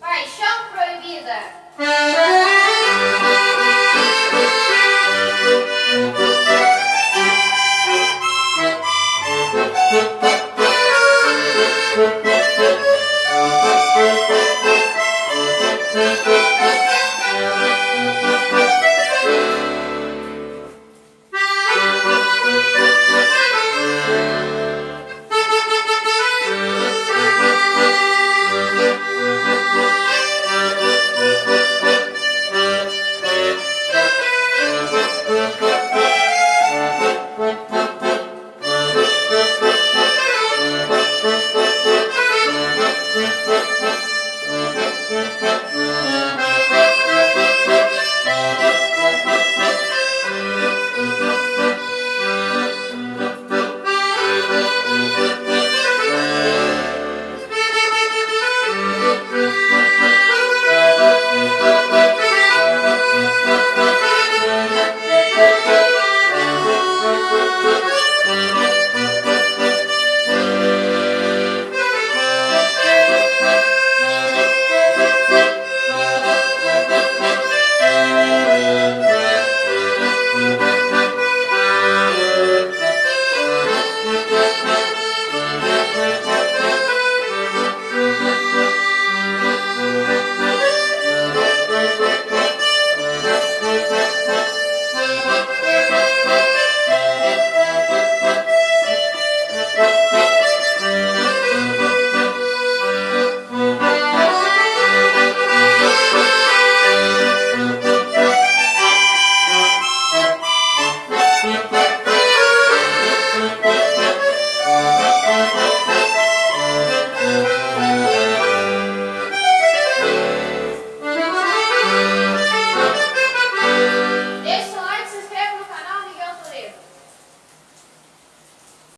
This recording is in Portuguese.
Paixão proibida.